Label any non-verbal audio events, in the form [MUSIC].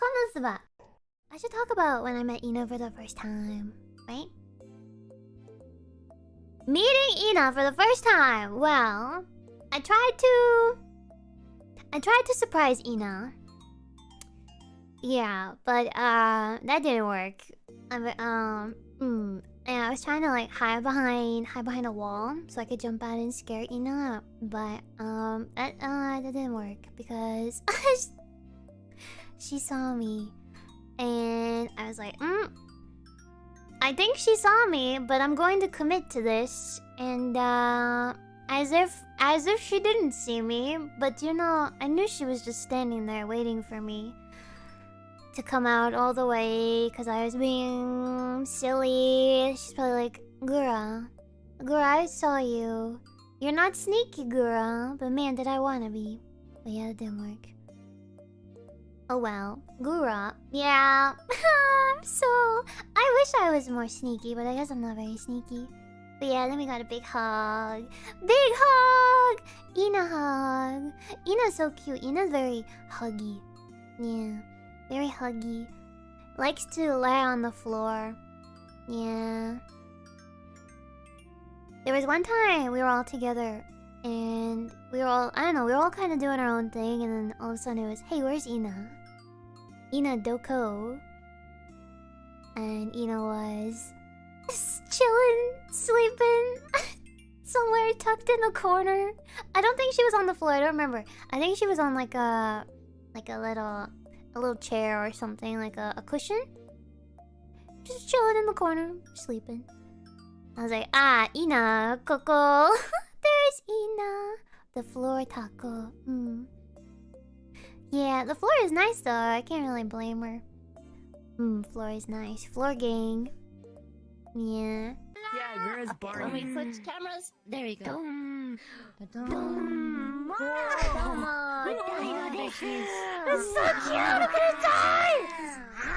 Konosuba. I should talk about when I met Ina for the first time, right? Meeting Ina for the first time. Well, I tried to. I tried to surprise Ina. Yeah, but uh, that didn't work. I, um, mm, and I was trying to like hide behind, hide behind a wall so I could jump out and scare Ina, but um, that uh, that didn't work because [LAUGHS] she saw me, and I was like, mm, I think she saw me, but I'm going to commit to this, and uh, as if as if she didn't see me, but you know, I knew she was just standing there waiting for me to come out all the way because I was being silly. She's probably like, Gura, Gura, I saw you. You're not sneaky, Gura, but man, did I want to be. But yeah, it didn't work. Oh well, Gura. [LAUGHS] Yeah, I'm so. I wish I was more sneaky, but I guess I'm not very sneaky. But yeah, then we got a big hug. Big hug! Ina hug. Ina's so cute. Ina's very huggy. Yeah. Very huggy. Likes to lay on the floor. Yeah. There was one time we were all together and we were all, I don't know, we were all kind of doing our own thing and then all of a sudden it was, hey, where's Ina? Ina Doko. And Ina was chilling, sleeping, [LAUGHS] somewhere tucked in the corner. I don't think she was on the floor, I don't remember. I think she was on like a, like a little a little chair or something, like a, a cushion. Just chilling in the corner, sleeping. I was like, ah, Ina, Coco. [LAUGHS] There's Ina. The floor taco. Mm. Yeah, the floor is nice though. I can't really blame her. Hmm, floor is nice. Floor gang. Yeah. Yeah, where is Barney? When we switch cameras, there we go. Dum. Dum. Dum. Dum. It's so cute! I'm gonna die!